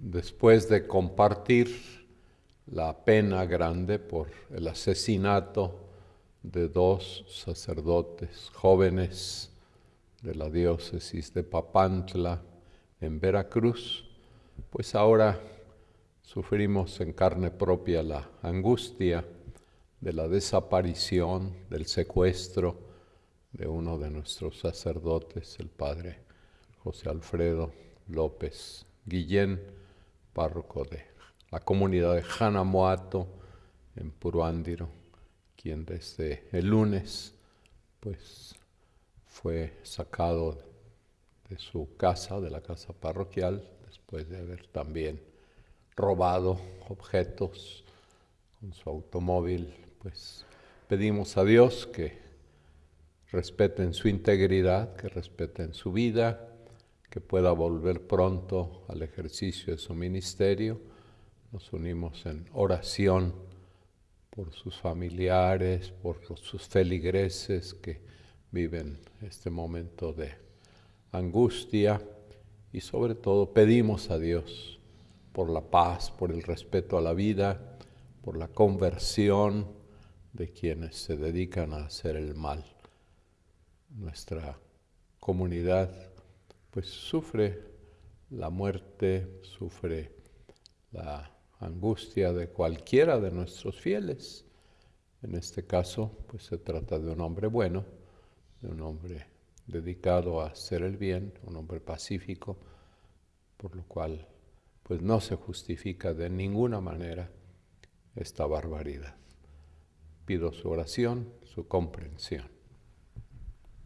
después de compartir la pena grande por el asesinato de dos sacerdotes jóvenes de la diócesis de Papantla en Veracruz, pues ahora sufrimos en carne propia la angustia de la desaparición, del secuestro de uno de nuestros sacerdotes, el padre José Alfredo López Guillén, párroco de la comunidad de Janamoato en Puruándiro, quien desde el lunes pues fue sacado de su casa, de la casa parroquial, después de haber también robado objetos con su automóvil, pues pedimos a Dios que respeten su integridad, que respeten su vida, que pueda volver pronto al ejercicio de su ministerio. Nos unimos en oración por sus familiares, por sus feligreses que viven este momento de angustia y sobre todo pedimos a Dios por la paz, por el respeto a la vida, por la conversión de quienes se dedican a hacer el mal. Nuestra comunidad pues sufre la muerte, sufre la angustia de cualquiera de nuestros fieles. En este caso, pues se trata de un hombre bueno, de un hombre dedicado a hacer el bien, un hombre pacífico, por lo cual pues no se justifica de ninguna manera esta barbaridad. Pido su oración, su comprensión.